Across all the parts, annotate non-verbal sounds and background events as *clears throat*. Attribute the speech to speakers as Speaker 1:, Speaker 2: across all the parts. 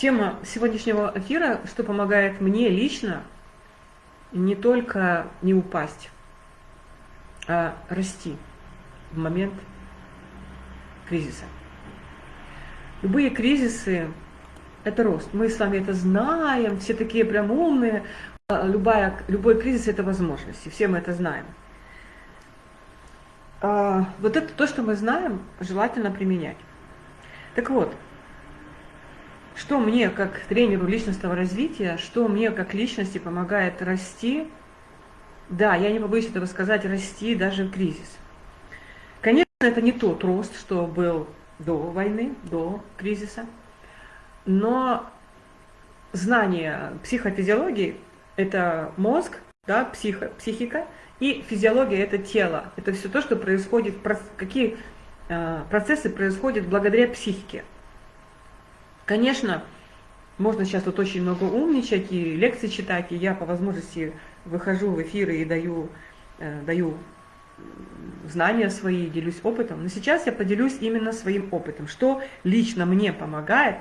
Speaker 1: Тема сегодняшнего эфира, что помогает мне лично не только не упасть, а расти в момент кризиса. Любые кризисы – это рост. Мы с вами это знаем, все такие прям умные. А любая, любой кризис – это возможность, и все мы это знаем. А, вот это то, что мы знаем, желательно применять. Так вот, что мне как тренеру личностного развития, что мне как личности помогает расти, да, я не побоюсь этого сказать, расти даже в кризис. Конечно, это не тот рост, что был до войны, до кризиса, но знание психофизиологии – это мозг, да, психо, психика, и физиология – это тело. Это все то, что происходит, какие э, процессы происходят благодаря психике. Конечно, можно сейчас тут очень много умничать и лекции читать, и я по возможности выхожу в эфиры и даю, э, даю знания свои, делюсь опытом. Но сейчас я поделюсь именно своим опытом, что лично мне помогает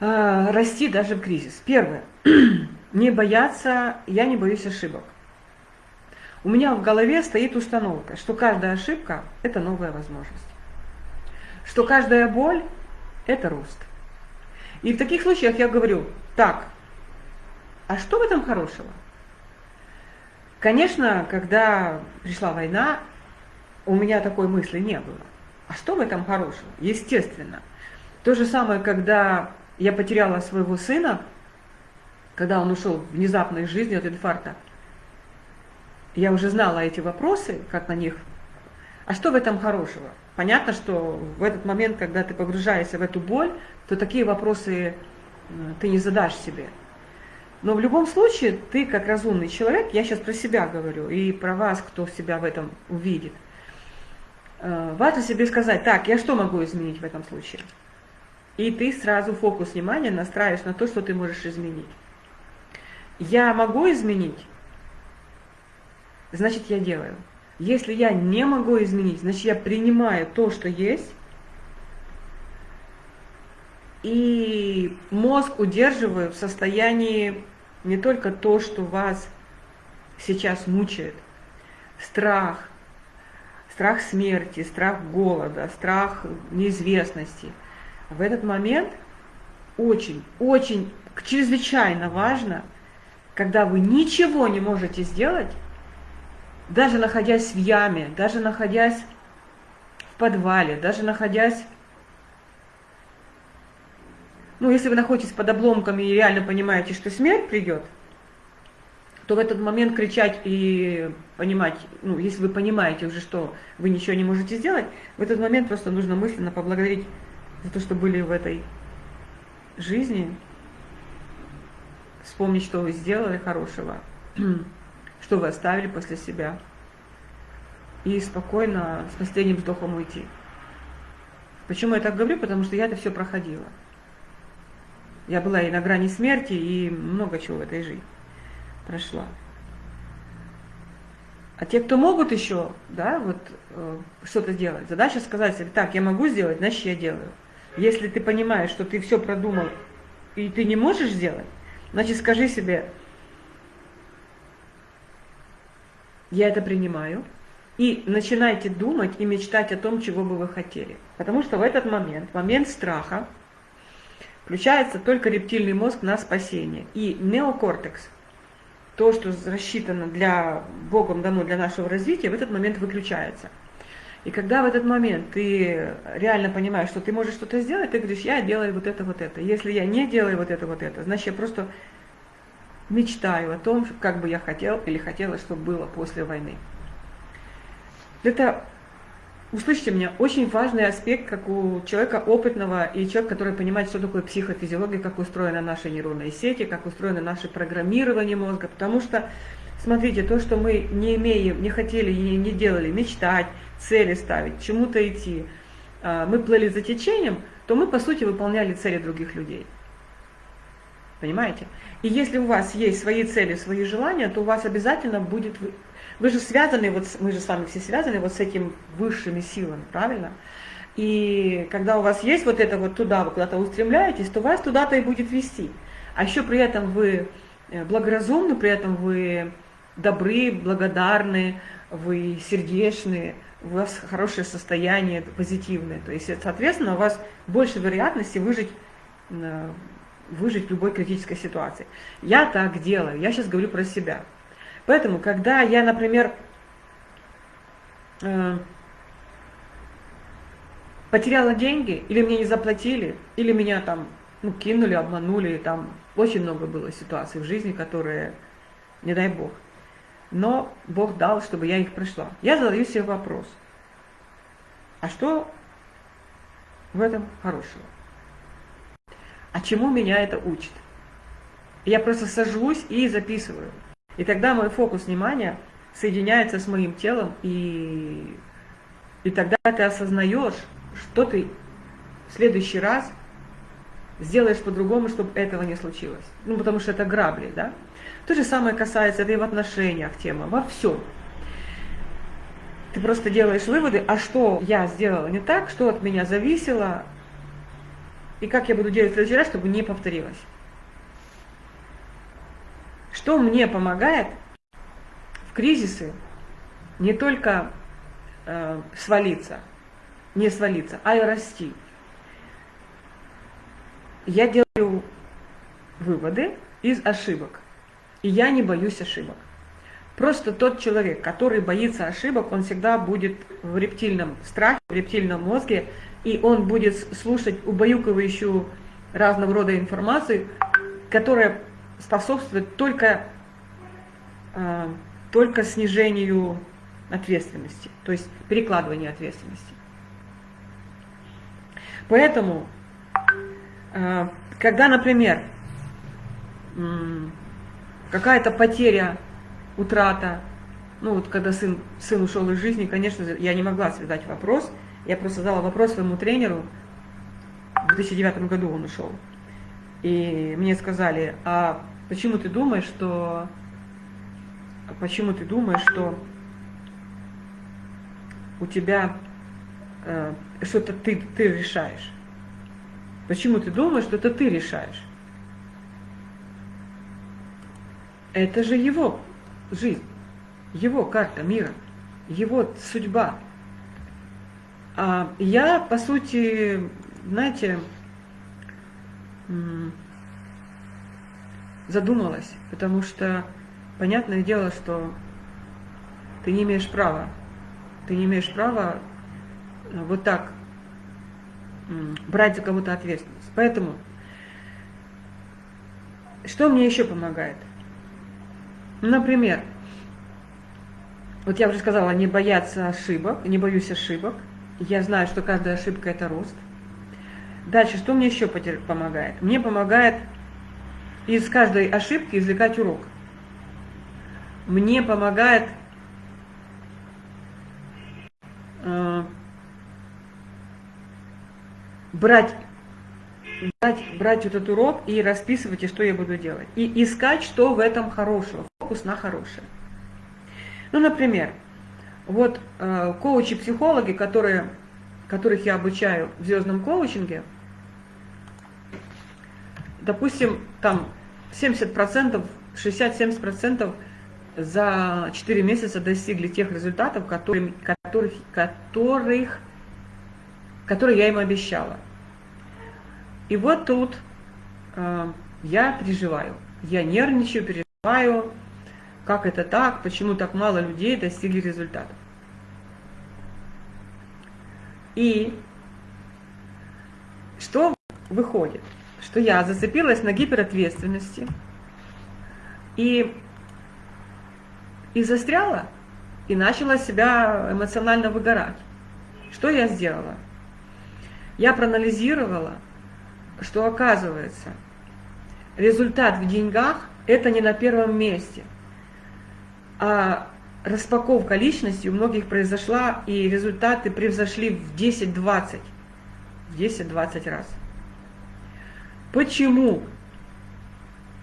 Speaker 1: э, расти даже в кризис. Первое. *clears throat* Не бояться, я не боюсь ошибок. У меня в голове стоит установка, что каждая ошибка – это новая возможность. Что каждая боль это рост. И в таких случаях я говорю, так, а что в этом хорошего? Конечно, когда пришла война, у меня такой мысли не было. А что в этом хорошего? Естественно. То же самое, когда я потеряла своего сына, когда он ушел внезапно из жизни от инфаркта, я уже знала эти вопросы, как на них. А что в этом хорошего? Понятно, что в этот момент, когда ты погружаешься в эту боль, то такие вопросы ты не задашь себе. Но в любом случае, ты как разумный человек, я сейчас про себя говорю, и про вас, кто себя в этом увидит, э, важно себе сказать, так, я что могу изменить в этом случае? И ты сразу фокус внимания настраиваешь на то, что ты можешь изменить. Я могу изменить, значит я делаю. Если я не могу изменить, значит я принимаю то, что есть, и мозг удерживаю в состоянии не только то, что вас сейчас мучает, страх, страх смерти, страх голода, страх неизвестности. В этот момент очень, очень, чрезвычайно важно, когда вы ничего не можете сделать, даже находясь в яме, даже находясь в подвале, даже находясь... Ну, если вы находитесь под обломками и реально понимаете, что смерть придет, то в этот момент кричать и понимать, ну, если вы понимаете уже, что вы ничего не можете сделать, в этот момент просто нужно мысленно поблагодарить за то, что были в этой жизни, вспомнить, что вы сделали хорошего, что вы оставили после себя, и спокойно с последним вздохом уйти. Почему я так говорю? Потому что я это все проходила. Я была и на грани смерти, и много чего в этой жизни прошла. А те, кто могут еще, да, вот э, что-то делать, задача сказать себе, так, я могу сделать, значит я делаю. Если ты понимаешь, что ты все продумал, и ты не можешь сделать, значит скажи себе, я это принимаю, и начинайте думать и мечтать о том, чего бы вы хотели. Потому что в этот момент, момент страха, включается только рептильный мозг на спасение. И неокортекс, то, что рассчитано для Богом дано для нашего развития, в этот момент выключается. И когда в этот момент ты реально понимаешь, что ты можешь что-то сделать, ты говоришь, я делаю вот это, вот это. Если я не делаю вот это, вот это, значит я просто мечтаю о том, как бы я хотел или хотела, чтобы было после войны. Это, услышьте меня, очень важный аспект, как у человека опытного и человека, который понимает, что такое психофизиология, как устроена наша нейронные сети, как устроено наше программирование мозга. Потому что, смотрите, то, что мы не имеем, не хотели и не делали, мечтать, цели ставить, чему-то идти, а, мы плыли за течением, то мы, по сути, выполняли цели других людей. Понимаете? И если у вас есть свои цели, свои желания, то у вас обязательно будет... Вы же связаны, вот мы же с вами все связаны вот с этими высшими силами, правильно? И когда у вас есть вот это вот туда, вы куда-то устремляетесь, то вас туда-то и будет вести. А еще при этом вы э, благоразумны, при этом вы добры, благодарны, вы сердечные, у вас хорошее состояние, позитивное. То есть, соответственно, у вас больше вероятности выжить, э, выжить в любой критической ситуации. Я так делаю, я сейчас говорю про себя. Поэтому, когда я, например, э, потеряла деньги, или мне не заплатили, или меня там ну, кинули, обманули, там очень много было ситуаций в жизни, которые, не дай бог. Но Бог дал, чтобы я их прошла. Я задаю себе вопрос, а что в этом хорошего? А чему меня это учит? Я просто сажусь и записываю. И тогда мой фокус внимания соединяется с моим телом, и, и тогда ты осознаешь, что ты в следующий раз сделаешь по-другому, чтобы этого не случилось. Ну, потому что это грабли, да? То же самое касается, это и в отношениях тема, во всем. Ты просто делаешь выводы, а что я сделала не так, что от меня зависело, и как я буду делать в следующий раз, чтобы не повторилось. Что мне помогает в кризисы не только э, свалиться, не свалиться, а и расти. Я делаю выводы из ошибок, и я не боюсь ошибок. Просто тот человек, который боится ошибок, он всегда будет в рептильном страхе, в рептильном мозге, и он будет слушать убаюкивающую разного рода информацию, которая способствует только, э, только снижению ответственности, то есть перекладыванию ответственности. Поэтому, э, когда, например, какая-то потеря, утрата, ну вот когда сын, сын ушел из жизни, конечно, я не могла задать вопрос, я просто задала вопрос своему тренеру, в 2009 году он ушел, и мне сказали, а почему ты думаешь, что, почему ты думаешь, что у тебя э, что-то ты, ты решаешь. Почему ты думаешь, что это ты решаешь? Это же его жизнь, его карта мира, его судьба. А я, по сути, знаете, задумалась, потому что понятное дело, что ты не имеешь права, ты не имеешь права вот так брать за кого-то ответственность. Поэтому, что мне еще помогает? Например, вот я уже сказала, не бояться ошибок, не боюсь ошибок. Я знаю, что каждая ошибка – это рост. Дальше, что мне еще помогает? Мне помогает из каждой ошибки извлекать урок. Мне помогает э, брать, брать, брать этот урок и расписывать, и что я буду делать. И искать, что в этом хорошего, фокус на хорошее. Ну, например, вот э, коучи-психологи, которые, которых я обучаю в звездном коучинге, допустим, там 70%, 60-70% за 4 месяца достигли тех результатов, которые, которых, которых, которые я им обещала. И вот тут э, я переживаю, я нервничаю, переживаю, как это так, почему так мало людей достигли результатов. И что выходит? Что я зацепилась на гиперответственности и, и застряла, и начала себя эмоционально выгорать. Что я сделала? Я проанализировала, что оказывается, результат в деньгах – это не на первом месте, а распаковка личности у многих произошла, и результаты превзошли в 10-20, в 10-20 раз. Почему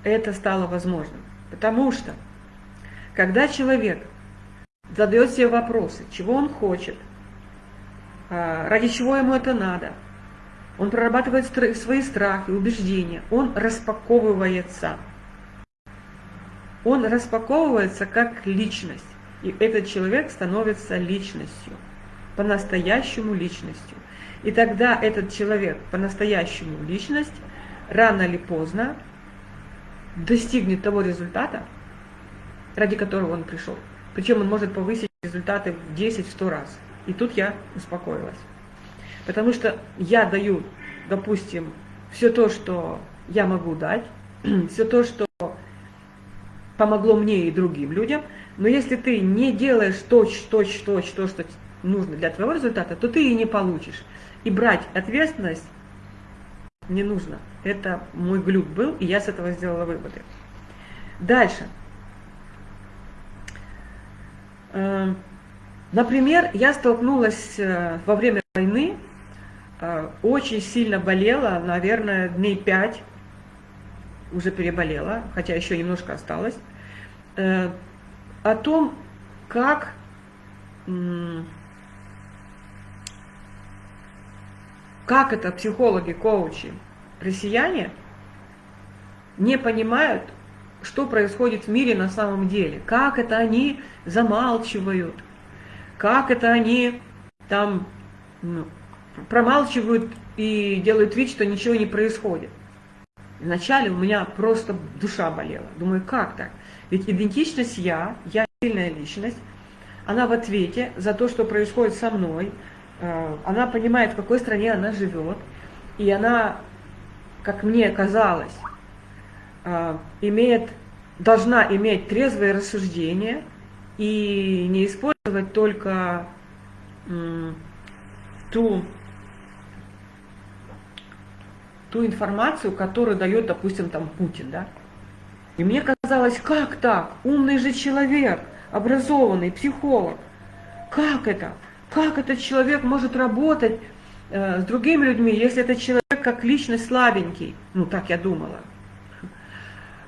Speaker 1: это стало возможным? Потому что, когда человек задает себе вопросы, чего он хочет, а, ради чего ему это надо. Он прорабатывает свои страхи, убеждения, он распаковывается. Он распаковывается как личность, и этот человек становится личностью, по-настоящему личностью. И тогда этот человек, по-настоящему личность, рано или поздно достигнет того результата, ради которого он пришел. Причем он может повысить результаты в 10-100 раз. И тут я успокоилась. Потому что я даю, допустим, все то, что я могу дать, *clears throat* все то, что помогло мне и другим людям, но если ты не делаешь точь, точь, точь, то, что нужно для твоего результата, то ты и не получишь. И брать ответственность не нужно. Это мой глюк был, и я с этого сделала выводы. Дальше. Э, например, я столкнулась э, во время войны, э, очень сильно болела, наверное, дней пять, уже переболела, хотя еще немножко осталось, о том, как как это психологи, коучи, россияне не понимают, что происходит в мире на самом деле, как это они замалчивают, как это они там ну, промалчивают и делают вид, что ничего не происходит. Вначале у меня просто душа болела. Думаю, как так? Ведь идентичность я, я сильная личность, она в ответе за то, что происходит со мной, э, она понимает, в какой стране она живет, и она, как мне казалось, э, имеет, должна иметь трезвое рассуждение и не использовать только ту, ту информацию, которую дает, допустим, там Путин, да. И мне казалось, как так? Умный же человек, образованный, психолог. Как это? Как этот человек может работать э, с другими людьми, если этот человек как личность слабенький? Ну, так я думала.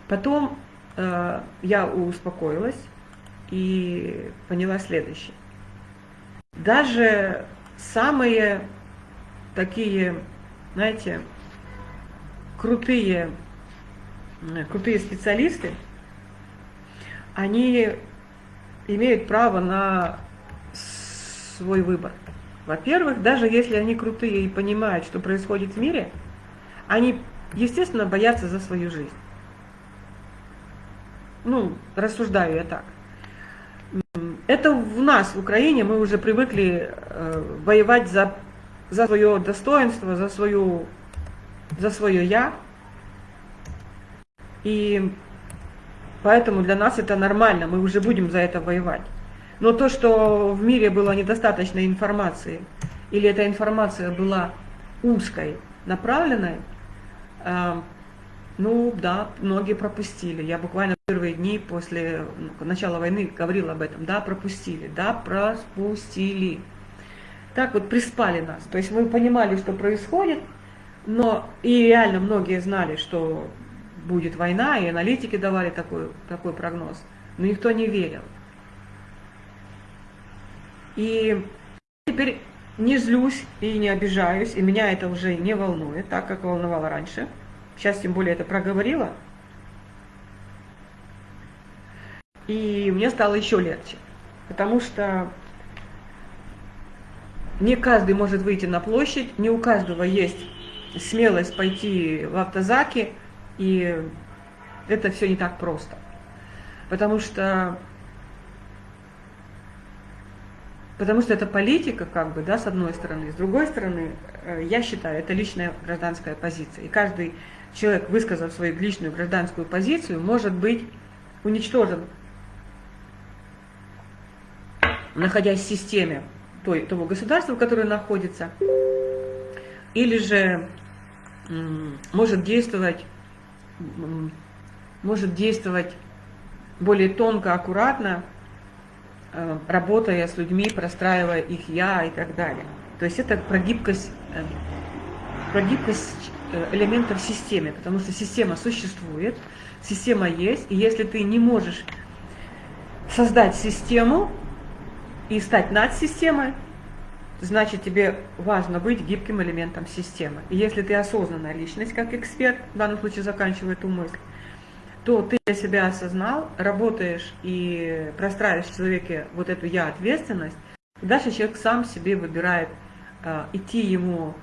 Speaker 1: Потом э, я успокоилась и поняла следующее. Даже самые такие, знаете, крутые, крутые специалисты, они имеют право на свой выбор. Во-первых, даже если они крутые и понимают, что происходит в мире, они, естественно, боятся за свою жизнь. Ну, рассуждаю я так. Это в нас, в Украине, мы уже привыкли э, воевать за, за свое достоинство, за, свою, за свое «я». И Поэтому для нас это нормально, мы уже будем за это воевать. Но то, что в мире было недостаточно информации, или эта информация была узкой, направленной, э, ну да, многие пропустили. Я буквально первые дни после ну, начала войны говорила об этом. Да, пропустили, да, пропустили. Так вот приспали нас. То есть мы понимали, что происходит, но и реально многие знали, что будет война, и аналитики давали такой, такой прогноз, но никто не верил. И теперь не злюсь и не обижаюсь, и меня это уже не волнует, так как волновало раньше. Сейчас тем более это проговорила. И мне стало еще легче, потому что не каждый может выйти на площадь, не у каждого есть смелость пойти в автозаки, и это все не так просто. Потому что, потому что это политика, как бы, да, с одной стороны. С другой стороны, э, я считаю, это личная гражданская позиция. И каждый человек, высказав свою личную гражданскую позицию, может быть уничтожен, находясь в системе той, того государства, в котором находится, или же может действовать может действовать более тонко, аккуратно, э, работая с людьми, простраивая их я и так далее. То есть это про гибкость, э, про гибкость э, элементов в системе, потому что система существует, система есть, и если ты не можешь создать систему и стать над системой, значит тебе важно быть гибким элементом системы. И если ты осознанная личность, как эксперт, в данном случае заканчиваю эту мысль, то ты для себя осознал, работаешь и простраиваешь в человеке вот эту я-ответственность, дальше человек сам себе выбирает э, идти ему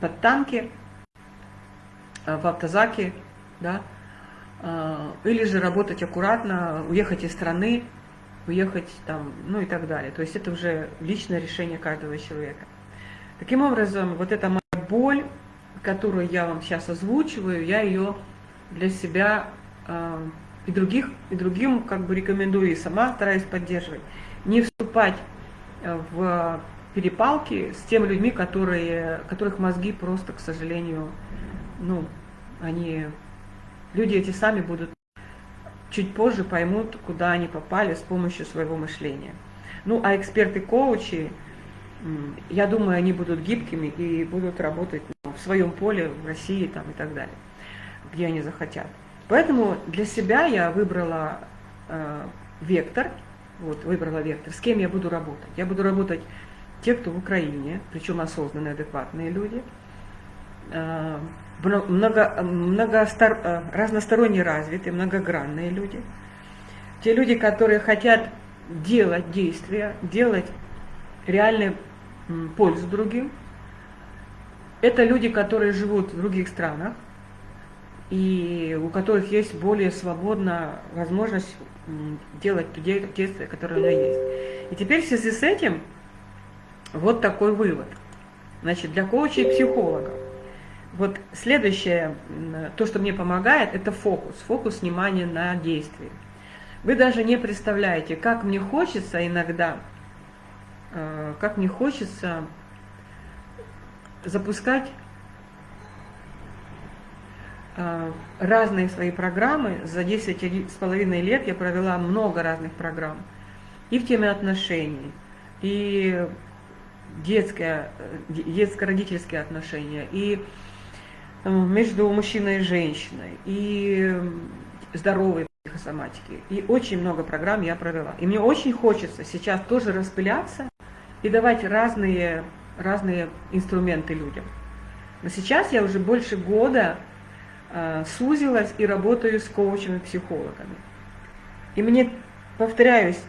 Speaker 1: под танки, э, в автозаки, да, э, или же работать аккуратно, уехать из страны, уехать там, ну и так далее. То есть это уже личное решение каждого человека. Таким образом, вот эта моя боль, которую я вам сейчас озвучиваю, я ее для себя э, и других, и другим как бы рекомендую, и сама стараюсь поддерживать. Не вступать э, в перепалки с теми людьми, которые, которых мозги просто, к сожалению, ну, они, люди эти сами будут чуть позже поймут, куда они попали с помощью своего мышления. Ну, а эксперты-коучи, я думаю, они будут гибкими и будут работать ну, в своем поле, в России там, и так далее, где они захотят. Поэтому для себя я выбрала э, вектор, вот, выбрала вектор, с кем я буду работать. Я буду работать те, кто в Украине, причем осознанные, адекватные люди, э, много, много стар, э, разносторонне развитые, многогранные люди. Те люди, которые хотят делать действия, делать реальную пользу другим. Это люди, которые живут в других странах, и у которых есть более свободная возможность делать те действия, которые у меня есть. И теперь в связи с этим вот такой вывод. Значит, для коучей и психологов вот следующее, то, что мне помогает, это фокус. Фокус внимания на действии. Вы даже не представляете, как мне хочется иногда, э, как мне хочется запускать э, разные свои программы. За 10 с половиной лет я провела много разных программ. И в теме отношений, и детское, э, детско-родительские отношения, и между мужчиной и женщиной, и здоровой психосоматики. И очень много программ я провела. И мне очень хочется сейчас тоже распыляться и давать разные, разные инструменты людям. Но сейчас я уже больше года э, сузилась и работаю с коучами, психологами. И мне, повторяюсь,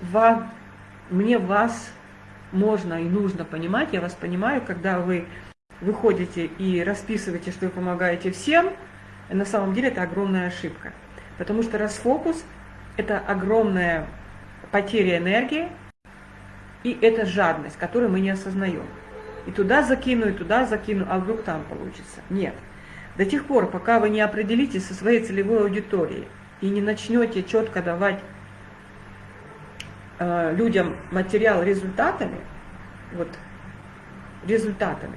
Speaker 1: вам, мне вас можно и нужно понимать, я вас понимаю, когда вы выходите и расписываете, что вы помогаете всем, на самом деле это огромная ошибка. Потому что расфокус – это огромная потеря энергии, и это жадность, которую мы не осознаем. И туда закину, и туда закину, а вдруг там получится. Нет. До тех пор, пока вы не определитесь со своей целевой аудиторией и не начнете четко давать э, людям материал результатами, вот результатами,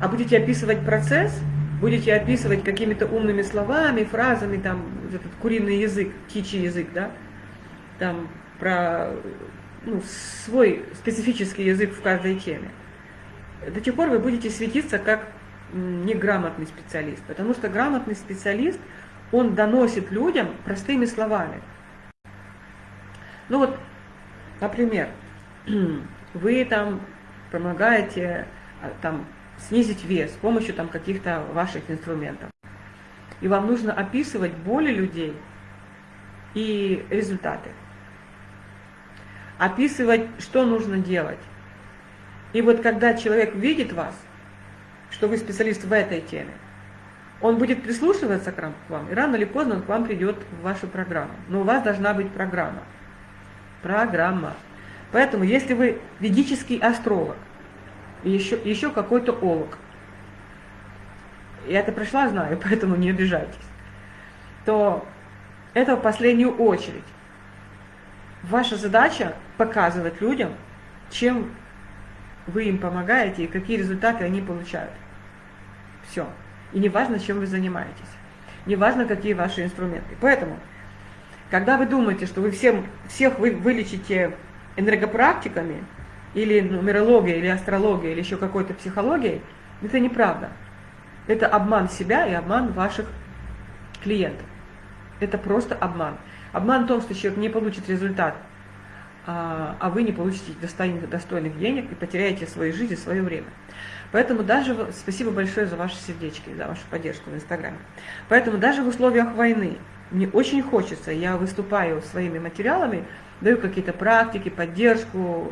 Speaker 1: а будете описывать процесс, будете описывать какими-то умными словами, фразами, там, этот куриный язык, птичий язык, да, там, про ну, свой специфический язык в каждой теме. До тех пор вы будете светиться как неграмотный специалист, потому что грамотный специалист, он доносит людям простыми словами. Ну вот, например, *clears throat* вы там помогаете а, там снизить вес с помощью там каких-то ваших инструментов. И вам нужно описывать боли людей и результаты. Описывать, что нужно делать. И вот когда человек видит вас, что вы специалист в этой теме, он будет прислушиваться к вам, и рано или поздно он к вам придет в вашу программу. Но у вас должна быть программа. Программа. Поэтому, если вы ведический астролог, еще, еще какой-то олог. Я это пришла, знаю, *laughs* поэтому не обижайтесь. То это в последнюю очередь. Ваша задача показывать людям, чем вы им помогаете и какие результаты они получают. Все. И не важно, чем вы занимаетесь. Не важно, какие ваши инструменты. Поэтому, когда вы думаете, что вы всем, всех вы вылечите энергопрактиками, или нумерология, или астрология, или еще какой-то психологией, это неправда. Это обман себя и обман ваших клиентов. Это просто обман. Обман в том, что человек не получит результат а, а вы не получите достойных, денег и потеряете свою жизнь и свое время. Поэтому даже, спасибо большое за ваши сердечки, за вашу поддержку в Инстаграме. Поэтому даже в условиях войны мне очень хочется, я выступаю своими материалами, даю какие-то практики, поддержку,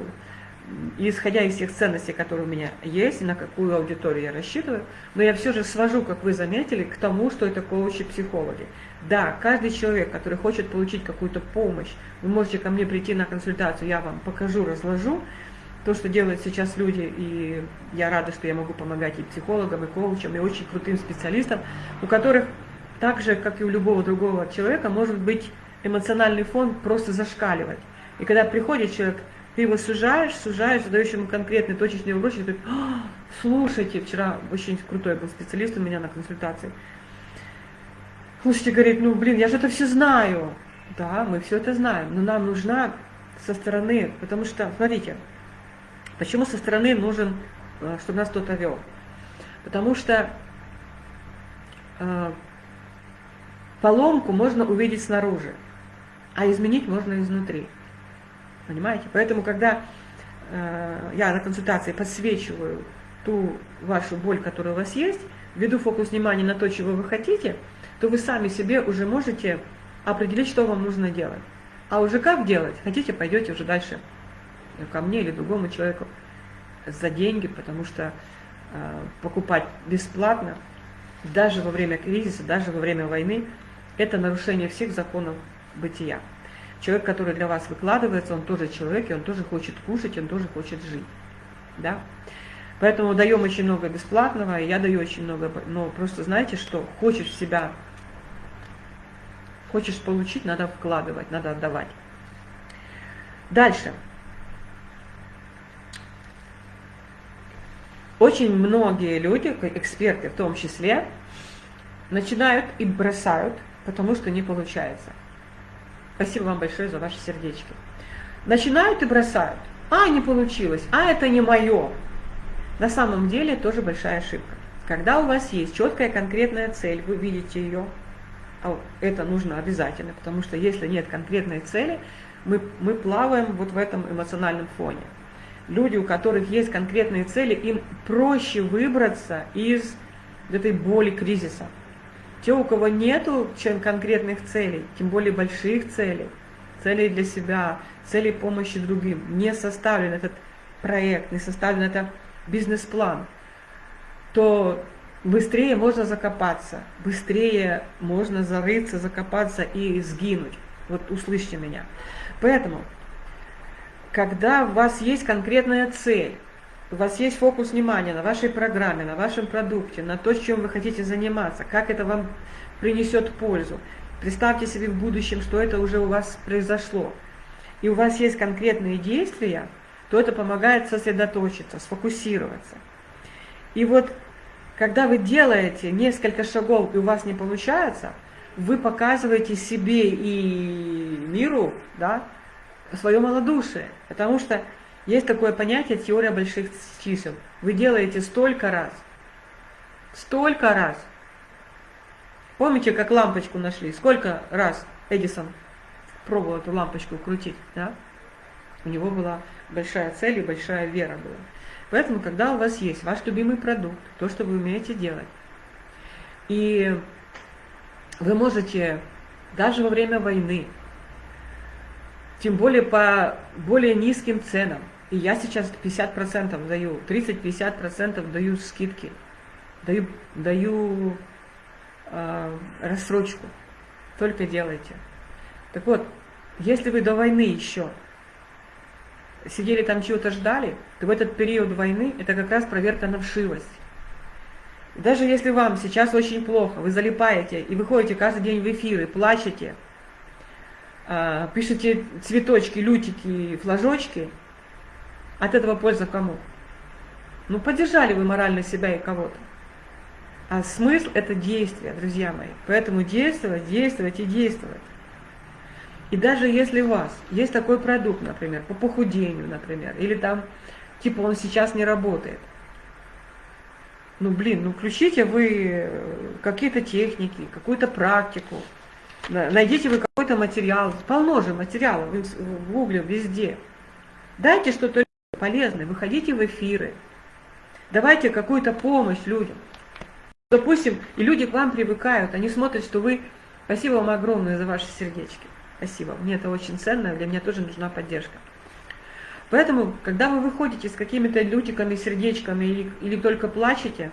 Speaker 1: исходя из всех ценностей, которые у меня есть, на какую аудиторию я рассчитываю, но я все же свожу, как вы заметили, к тому, что это коучи-психологи. Да, каждый человек, который хочет получить какую-то помощь, вы можете ко мне прийти на консультацию, я вам покажу, разложу то, что делают сейчас люди, и я рада, что я могу помогать и психологам, и коучам, и очень крутым специалистам, у которых так же, как и у любого другого человека, может быть эмоциональный фон просто зашкаливать. И когда приходит человек ты его сужаешь, сужаешь, задаешь ему конкретный точечный вопрос, и говорит, «А, слушайте, вчера очень крутой был специалист у меня на консультации. Слушайте, говорит, ну блин, я же это все знаю. Да, мы все это знаем, но нам нужна со стороны, потому что, смотрите, почему со стороны нужен, э, чтобы нас кто-то вел? Потому что э, поломку можно увидеть снаружи, а изменить можно изнутри. Понимаете? Поэтому, когда э, я на консультации подсвечиваю ту вашу боль, которая у вас есть, веду фокус внимания на то, чего вы хотите, то вы сами себе уже можете определить, что вам нужно делать. А уже как делать? Хотите, пойдете уже дальше ко мне или другому человеку за деньги, потому что э, покупать бесплатно, даже во время кризиса, даже во время войны, это нарушение всех законов бытия. Человек, который для вас выкладывается, он тоже человек, и он тоже хочет кушать, он тоже хочет жить. Да? Поэтому даем очень много бесплатного, и я даю очень много, но просто знаете, что хочешь себя, хочешь получить, надо вкладывать, надо отдавать. Дальше. Очень многие люди, эксперты в том числе, начинают и бросают, потому что не получается. Спасибо вам большое за ваши сердечки. Начинают и бросают. А, не получилось. А, это не мое. На самом деле тоже большая ошибка. Когда у вас есть четкая конкретная цель, вы видите ее, а это нужно обязательно, потому что если нет конкретной цели, мы, мы плаваем вот в этом эмоциональном фоне. Люди, у которых есть конкретные цели, им проще выбраться из этой боли кризиса. Те, у кого нету чем конкретных целей, тем более больших целей, целей для себя, целей помощи другим, не составлен этот проект, не составлен этот бизнес-план, то быстрее можно закопаться, быстрее можно зарыться, закопаться и сгинуть. Вот услышьте меня. Поэтому, когда у вас есть конкретная цель, у вас есть фокус внимания на вашей программе, на вашем продукте, на то, чем вы хотите заниматься, как это вам принесет пользу. Представьте себе в будущем, что это уже у вас произошло. И у вас есть конкретные действия, то это помогает сосредоточиться, сфокусироваться. И вот, когда вы делаете несколько шагов, и у вас не получается, вы показываете себе и миру да, свое малодушие. Потому что есть такое понятие теория больших чисел. Вы делаете столько раз, столько раз. Помните, как лампочку нашли? Сколько раз Эдисон пробовал эту лампочку крутить, да? У него была большая цель и большая вера была. Поэтому, когда у вас есть ваш любимый продукт, то, что вы умеете делать, и вы можете даже во время войны, тем более по более низким ценам, и я сейчас 50% даю, 30-50% даю скидки, даю, даю э, рассрочку. Только делайте. Так вот, если вы до войны еще сидели там чего-то ждали, то в этот период войны это как раз проверка на вшивость. Даже если вам сейчас очень плохо, вы залипаете и выходите каждый день в эфиры, плачете, э, пишете цветочки, лютики, флажочки – от этого польза кому? Ну, поддержали вы морально себя и кого-то. А смысл – это действие, друзья мои. Поэтому действовать, действовать и действовать. И даже если у вас есть такой продукт, например, по похудению, например, или там, типа, он сейчас не работает, ну, блин, ну, включите вы какие-то техники, какую-то практику, найдите вы какой какой-то материал, полно же материалов в гугле, везде. Дайте что-то полезное, выходите в эфиры, давайте какую-то помощь людям. Допустим, и люди к вам привыкают, они смотрят, что вы... Спасибо вам огромное за ваши сердечки. Спасибо, мне это очень ценно, для меня тоже нужна поддержка. Поэтому, когда вы выходите с какими-то лютиками, сердечками или, или только плачете,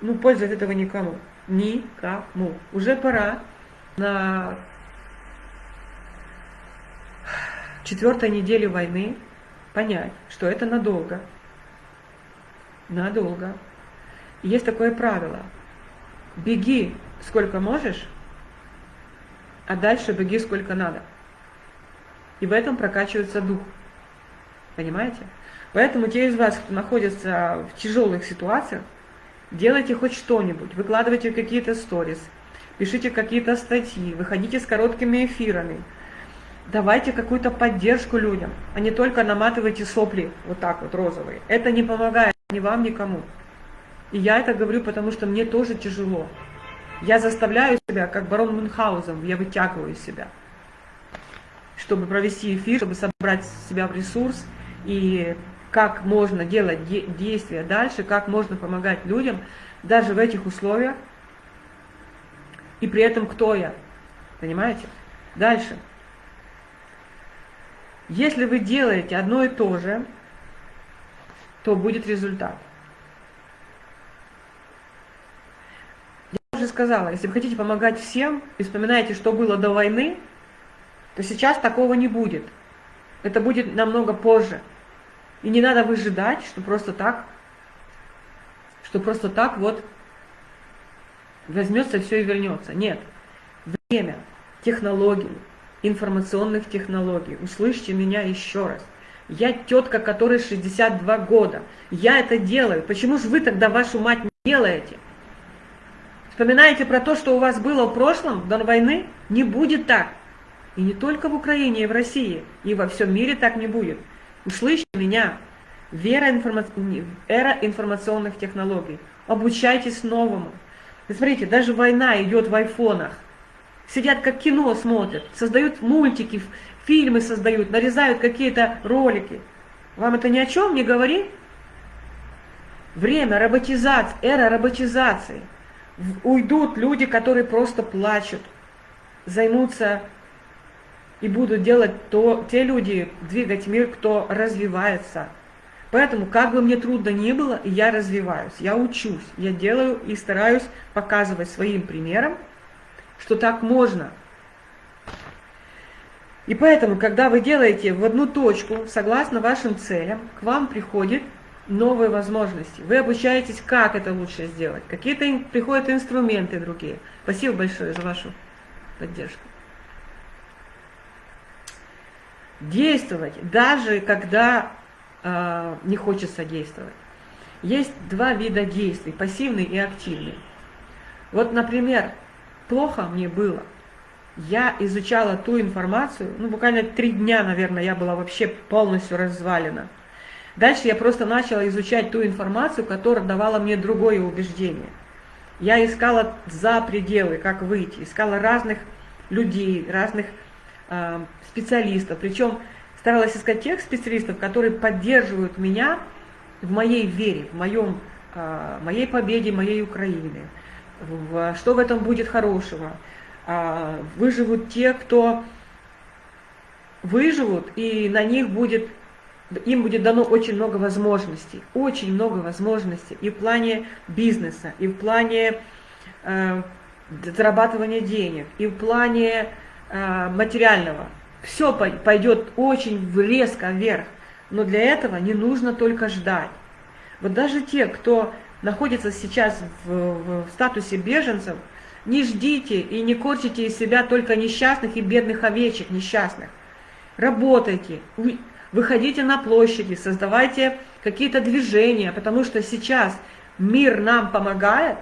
Speaker 1: ну, пользы от этого никому. Никому. Уже пора на четвертой неделе войны понять, что это надолго. Надолго. есть такое правило. Беги сколько можешь, а дальше беги сколько надо. И в этом прокачивается дух. Понимаете? Поэтому те из вас, кто находится в тяжелых ситуациях, делайте хоть что-нибудь, выкладывайте какие-то сторис, пишите какие-то статьи, выходите с короткими эфирами, давайте какую-то поддержку людям, а не только наматывайте сопли вот так вот розовые. Это не помогает ни вам, никому. И я это говорю, потому что мне тоже тяжело. Я заставляю себя, как барон Мюнхгаузен, я вытягиваю себя, чтобы провести эфир, чтобы собрать себя в ресурс и как можно делать де действия дальше, как можно помогать людям даже в этих условиях, и при этом кто я, понимаете? Дальше. Если вы делаете одно и то же, то будет результат. Я уже сказала, если вы хотите помогать всем и вспоминаете, что было до войны, то сейчас такого не будет. Это будет намного позже. И не надо выжидать, что просто так, что просто так вот возьмется все и вернется. Нет. Время, технологии, информационных технологий. Услышьте меня еще раз. Я тетка, которой 62 года. Я это делаю. Почему же вы тогда вашу мать не делаете? Вспоминаете про то, что у вас было в прошлом, до войны? Не будет так. И не только в Украине и в России, и во всем мире так не будет. Услышьте меня. Вера информа... Эра информационных технологий. Обучайтесь новому. И смотрите, даже война идет в айфонах. Сидят как кино смотрят, создают мультики, фильмы создают, нарезают какие-то ролики. Вам это ни о чем не говорит? Время роботизации, эра роботизации. Уйдут люди, которые просто плачут, займутся и будут делать то, те люди, двигать мир, кто развивается. Поэтому, как бы мне трудно ни было, я развиваюсь, я учусь, я делаю и стараюсь показывать своим примером, что так можно. И поэтому, когда вы делаете в одну точку, согласно вашим целям, к вам приходят новые возможности. Вы обучаетесь, как это лучше сделать. Какие-то приходят инструменты другие. Спасибо большое за вашу поддержку. действовать, даже когда э, не хочется действовать. Есть два вида действий, пассивный и активный. Вот, например, плохо мне было, я изучала ту информацию, ну, буквально три дня, наверное, я была вообще полностью развалена. Дальше я просто начала изучать ту информацию, которая давала мне другое убеждение. Я искала за пределы, как выйти, искала разных людей, разных Э, специалистов, причем старалась искать тех специалистов, которые поддерживают меня в моей вере, в моем, э, моей победе, моей Украины, в, что в этом будет хорошего. Э, выживут те, кто выживут, и на них будет, им будет дано очень много возможностей, очень много возможностей и в плане бизнеса, и в плане э, зарабатывания денег, и в плане Э, материального. Все пойдет очень резко вверх. Но для этого не нужно только ждать. Вот даже те, кто находится сейчас в, в статусе беженцев, не ждите и не корчите из себя только несчастных и бедных овечек несчастных. Работайте, выходите на площади, создавайте какие-то движения, потому что сейчас мир нам помогает,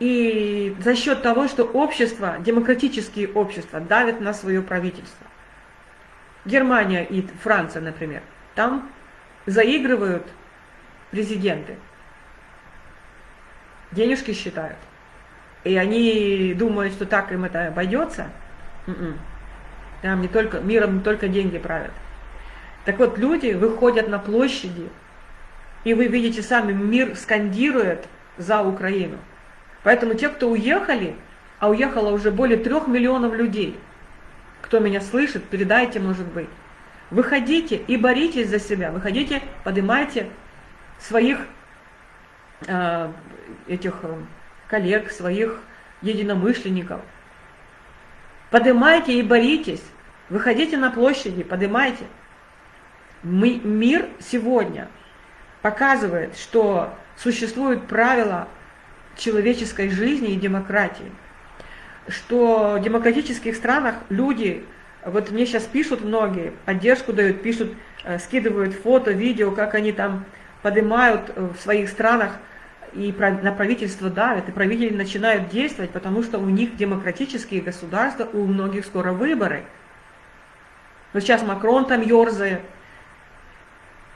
Speaker 1: и за счет того, что общество, демократические общества давят на свое правительство. Германия и Франция, например, там заигрывают президенты, денежки считают. И они думают, что так им это обойдется. М-м. Там не только, миром не только деньги правят. Так вот, люди выходят на площади, и вы видите сами, мир скандирует за Украину. Поэтому те, кто уехали, а уехало уже более трех миллионов людей, кто меня слышит, передайте, может быть. Выходите и боритесь за себя, выходите, поднимайте своих этих э, коллег, своих единомышленников. Поднимайте и боритесь, выходите на площади, поднимайте. Мы, мир сегодня показывает, что существуют правила человеческой жизни и демократии. Что в демократических странах люди, вот мне сейчас пишут многие, поддержку дают, пишут, э, скидывают фото, видео, как они там поднимают э, в своих странах и на правительство давят, и правители начинают действовать, потому что у них демократические государства, у многих скоро выборы. Вот сейчас Макрон там ерзает,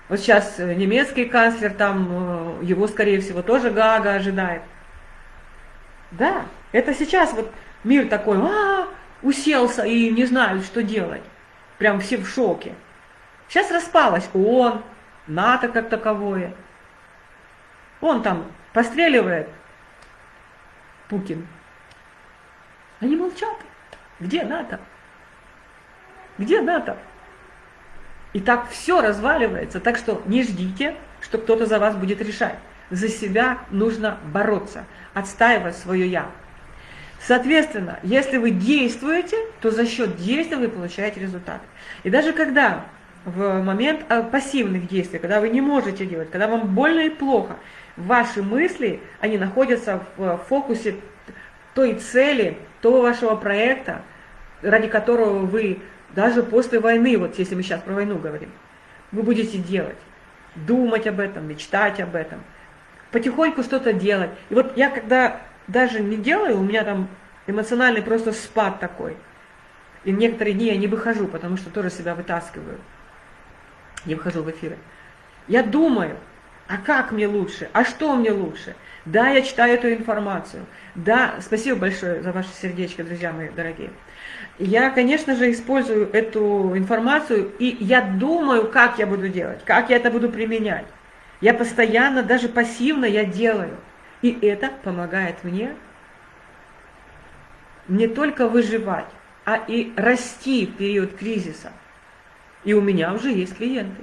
Speaker 1: вот сейчас э, немецкий канцлер, там э, его, скорее всего, тоже Гага ожидает. Да, это сейчас вот мир такой, а, уселся и не знают, что делать. Прям все в шоке. Сейчас распалась ООН, НАТО как таковое. Он там постреливает, Путин. Они молчат. Где НАТО? Где НАТО? И так все разваливается. Так что не ждите, что кто-то за вас будет решать. За себя нужно бороться, отстаивать свое «я». Соответственно, если вы действуете, то за счет действия вы получаете результат. И даже когда в момент а, пассивных действий, когда вы не можете делать, когда вам больно и плохо, ваши мысли, они находятся в фокусе той цели, того вашего проекта, ради которого вы даже после войны, вот если мы сейчас про войну говорим, вы будете делать, думать об этом, мечтать об этом, потихоньку что-то делать. И вот я когда даже не делаю, у меня там эмоциональный просто спад такой. И некоторые дни я не выхожу, потому что тоже себя вытаскиваю. Не выхожу в эфиры. Я думаю, а как мне лучше? А что мне лучше? Да, я читаю эту информацию. Да, спасибо большое за ваше сердечко, друзья мои дорогие. Я, конечно же, использую эту информацию, и я думаю, как я буду делать, как я это буду применять. Я постоянно, даже пассивно я делаю. И это помогает мне не только выживать, а и расти в период кризиса. И у меня уже есть клиенты.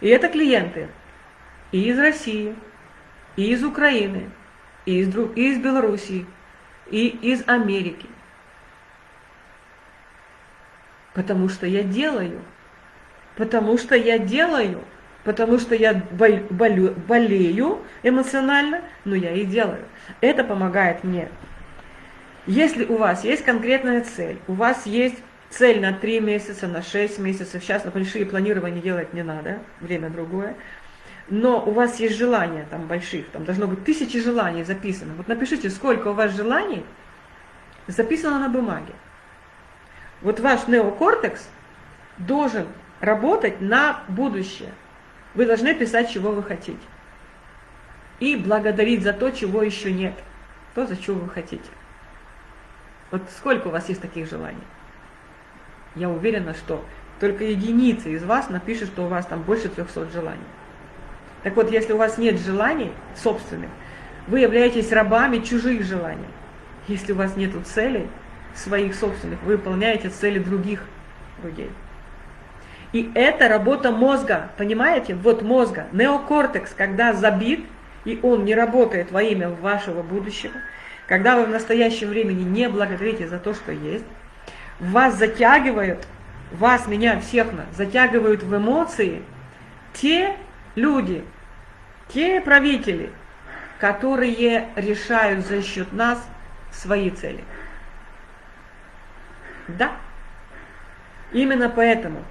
Speaker 1: И это клиенты и из России, и из Украины, и из, и из Белоруссии, и из Америки. Потому что я делаю. Потому что я делаю. Потому что я болю, болею эмоционально, но я и делаю. Это помогает мне. Если у вас есть конкретная цель, у вас есть цель на 3 месяца, на 6 месяцев, сейчас на большие планирования делать не надо, время другое, но у вас есть желания там больших, там должно быть тысячи желаний записано. Вот напишите, сколько у вас желаний записано на бумаге. Вот ваш неокортекс должен работать на будущее. Вы должны писать, чего вы хотите. И благодарить за то, чего еще нет. То, за чего вы хотите. Вот сколько у вас есть таких желаний? Я уверена, что только единицы из вас напишут, что у вас там больше 300 желаний. Так вот, если у вас нет желаний собственных, вы являетесь рабами чужих желаний. Если у вас нет целей, своих собственных, вы выполняете цели других людей. И это работа мозга, понимаете? Вот мозга, неокортекс, когда забит, и он не работает во имя вашего будущего, когда вы в настоящем времени не благодарите за то, что есть, вас затягивают, вас, меня, всех нас, затягивают в эмоции те люди, те правители, которые решают за счет нас свои цели. Да. Именно поэтому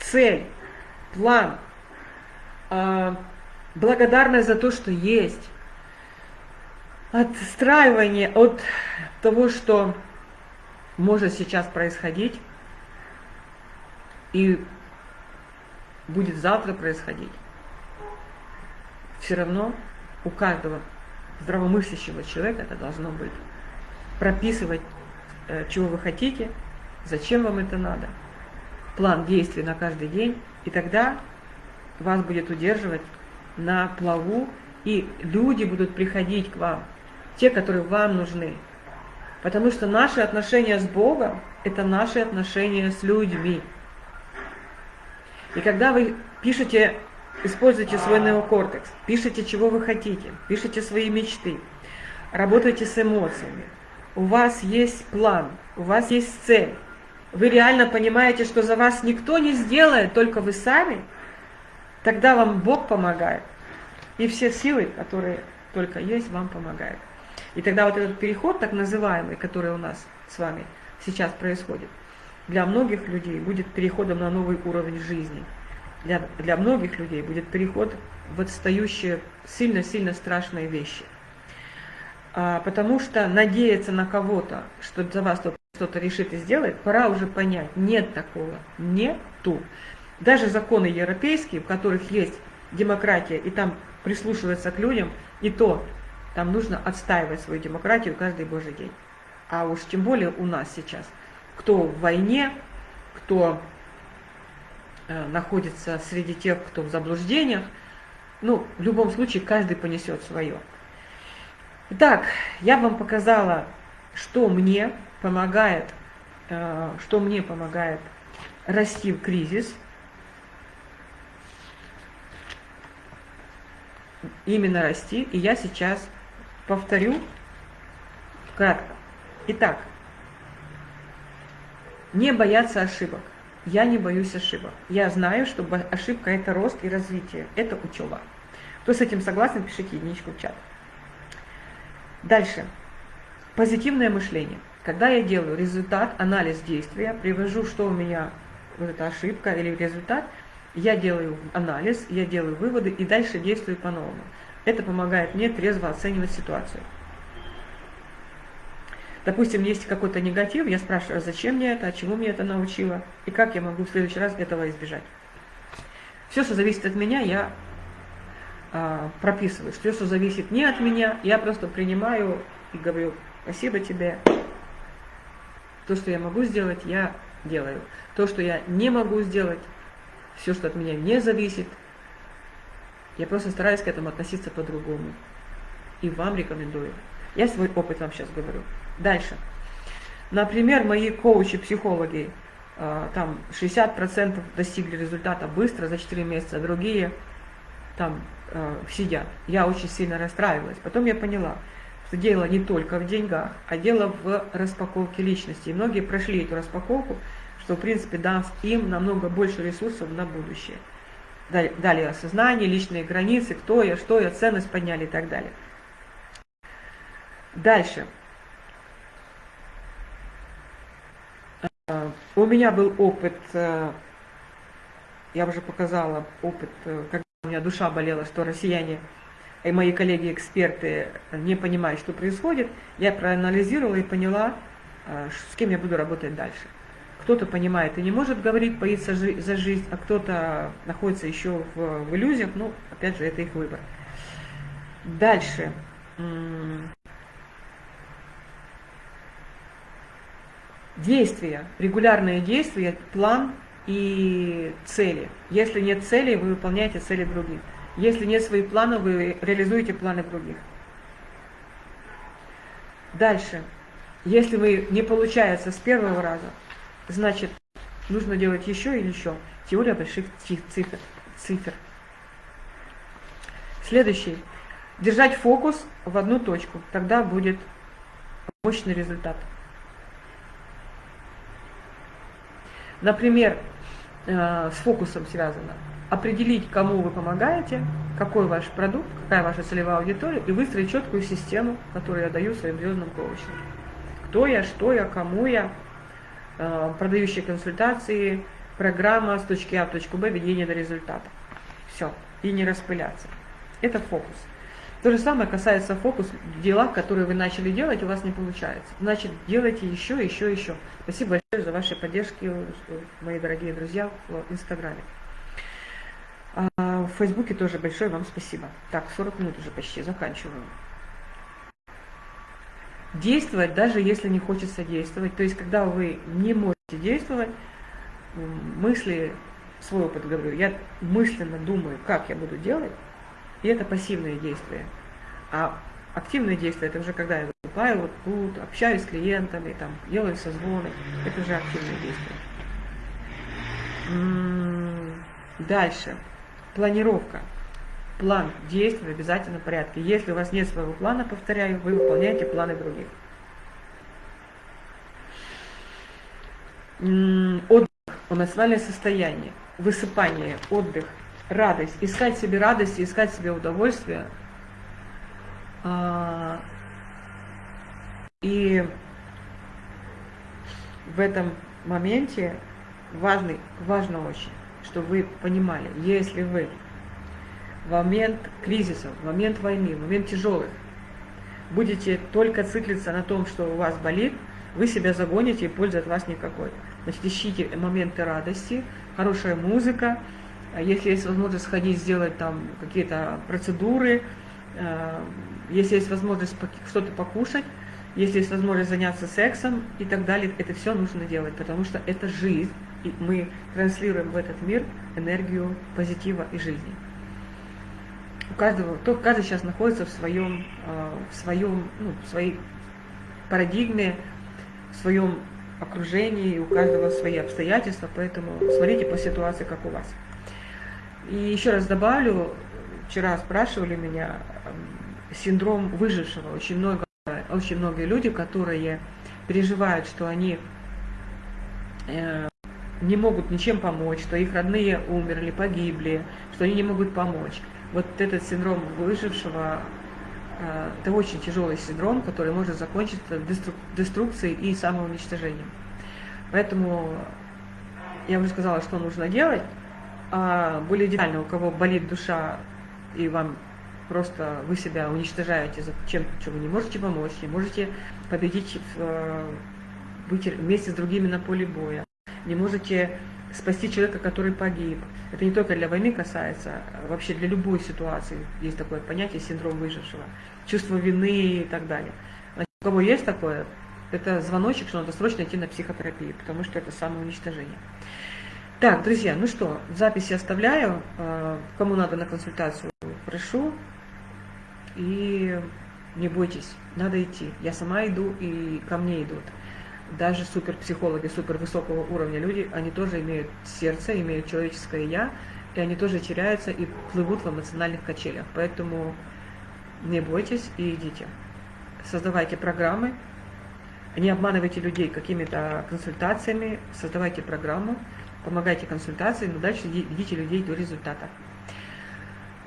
Speaker 1: цель, план, э, благодарность за то, что есть, отстраивание от того, что может сейчас происходить и будет завтра происходить. Все равно у каждого здравомыслящего человека это должно быть прописывать э, чего вы хотите, зачем вам это надо, план действий на каждый день, и тогда вас будет удерживать на плаву, и люди будут приходить к вам, те, которые вам нужны. Потому что наши отношения с Богом – это наши отношения с людьми. И когда вы пишете, используете свой неокортекс, пишите, чего вы хотите, пишите свои мечты, работаете с эмоциями, у вас есть план, у вас есть цель, вы реально понимаете, что за вас никто не сделает, только вы сами, тогда вам Бог помогает. И все силы, которые только есть, вам помогают. И тогда вот этот переход, так называемый, который у нас с вами сейчас происходит, для многих людей будет переходом на новый уровень жизни. Для, для многих людей будет переход в отстающие сильно-сильно страшные вещи. А, потому что надеяться на кого-то, что за вас что-то решит и сделает, пора уже понять, нет такого, нету. Даже законы европейские, в которых есть демократия, и там прислушиваться к людям, и то там нужно отстаивать свою демократию каждый божий день. А уж тем более у нас сейчас. Кто в войне, кто находится среди тех, кто в заблуждениях, ну, в любом случае, каждый понесет свое. Итак, я вам показала, что мне помогает, э, что мне помогает расти в кризис. Именно расти. И я сейчас повторю кратко. Итак, не бояться ошибок. Я не боюсь ошибок. Я знаю, что ошибка – это рост и развитие, это учеба. Кто с этим согласен, пишите единичку в чат. Дальше. Позитивное мышление. Когда я делаю результат, анализ действия, привожу, что у меня вот эта ошибка или результат, я делаю анализ, я делаю выводы и дальше действую по-новому. Это помогает мне трезво оценивать ситуацию. Допустим, есть какой-то негатив, я спрашиваю, зачем мне это, от чего мне это научило, и как я могу в следующий раз этого избежать. Все, что зависит от меня, я а, прописываю. Все, что зависит не от меня, я просто принимаю и говорю, спасибо тебе. То, что я могу сделать, я делаю. То, что я не могу сделать, все, что от меня не зависит, я просто стараюсь к этому относиться по-другому. И вам рекомендую. Я свой опыт вам сейчас говорю. Дальше. Например, мои коучи-психологи, а, там 60% достигли результата быстро, за 4 месяца, другие там э, сидят. Я очень сильно расстраивалась. Потом я поняла, что дело не только в деньгах, а дело в распаковке личности. И многие прошли эту распаковку, что в принципе даст им намного больше ресурсов на будущее дали осознание, личные границы, кто я, что я, ценность подняли и так далее. Дальше. У меня был опыт, э, я уже показала опыт, э, когда у меня душа болела, что россияне и мои коллеги-эксперты не понимают, что происходит. Я проанализировала и поняла, э, с кем я буду работать дальше кто-то понимает и не может говорить, боится за жизнь, а кто-то находится еще в, в иллюзиях, ну, опять же, это их выбор. Дальше. Действия, регулярные действия, план и цели. Если нет цели, вы выполняете цели других. Если нет своих планов, вы реализуете планы других. Дальше. Если вы не получается с первого раза, Значит, нужно делать еще или еще. Теория больших цифр. цифр. Следующий. Держать фокус в одну точку. Тогда будет мощный результат. Например, э, с фокусом связано. Определить, кому вы помогаете, какой ваш продукт, какая ваша целевая аудитория, и выстроить четкую систему, которую я даю своим звездным коучам. Кто я, что я, кому я, Э, продающие консультации, программа с точки А в точку Б, ведение до результата. Все. И не распыляться. Это фокус. То же самое касается фокус в делах, которые вы начали делать, у вас не получается. Значит, делайте еще, еще, еще. Спасибо большое за ваши поддержки, мои дорогие друзья, в Инстаграме. А в Фейсбуке тоже большое вам спасибо. Так, 40 минут уже почти, заканчиваю. действовать, даже если не хочется действовать. То есть, когда вы не можете действовать, мысли, свой опыт говорю, я мысленно думаю, как я буду делать, и это пассивные действия. А активные действия, это уже когда я выступаю вот тут, общаюсь с клиентами, там, делаю созвоны, это уже активные действия. Дальше. Планировка. План действий в обязательном порядке. Если у вас нет своего плана, повторяю, вы выполняете планы других. Отдых, эмоциональное состояние, высыпание, отдых, радость. Искать себе радость, искать себе удовольствие. А, и в этом моменте важный, важно очень, чтобы вы понимали, если вы в момент кризисов, в момент войны, в момент тяжелых, будете только циклиться на том, что у вас болит, вы себя загоните и пользы от вас никакой. Значит, ищите моменты радости, хорошая музыка, если есть возможность сходить, сделать там какие-то процедуры, э, если есть возможность что-то покушать, если есть возможность заняться сексом и так далее, это все нужно делать, потому что это жизнь, и мы транслируем в этот мир энергию позитива и жизни. У каждого, то, каждый сейчас находится в своем, э, в своем, ну, в своей парадигме, в своем окружении, у каждого свои обстоятельства, поэтому смотрите по ситуации, как у вас. И еще раз добавлю, вчера спрашивали меня, синдром выжившего. Очень много, очень многие люди, которые переживают, что они э, не могут ничем помочь, что их родные умерли, погибли, что они не могут помочь. Вот этот синдром выжившего э, это очень тяжелый синдром, который может закончиться деструкцией и самоуничтожением. Поэтому я уже сказала, что нужно делать. А более детально, у кого болит душа и вам просто вы себя уничтожаете за чем, что вы не можете помочь, не можете победить, э, быть вместе с другими на поле боя, не можете спасти человека, который погиб. Это не только для войны касается, а вообще для любой ситуации есть такое понятие синдром выжившего, чувство вины и так далее. Значит, у кого есть такое, это звоночек, что надо срочно идти на психотерапию, потому что это самоуничтожение. Так, друзья, ну что, записи оставляю. Э, кому надо на консультацию, прошу. И не бойтесь, надо идти. Я сама иду, и ко мне идут. Даже суперпсихологи, супер высокого уровня люди, они тоже имеют сердце, имеют человеческое «я», и они тоже теряются и плывут в эмоциональных качелях. Поэтому не бойтесь и идите. Создавайте программы, не обманывайте людей какими-то консультациями, создавайте программу, помогайте консультации, но дальше ведите людей до результата.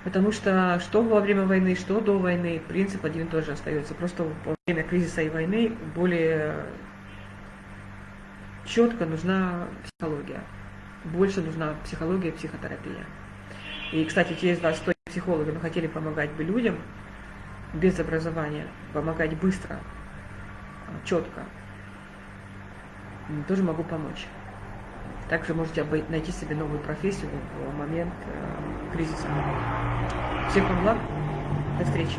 Speaker 1: Потому что что во время войны, что до войны, принцип один и тот же остается. Просто во время кризиса и войны более четко нужна психология. Больше нужна психология и психотерапия. И, кстати, те из вас, кто психологи, но хотели помогать бы людям без образования, помогать быстро, четко, тоже могу помочь. Также можете найти себе новую профессию в момент э, кризиса. Всех вам благ. До встречи.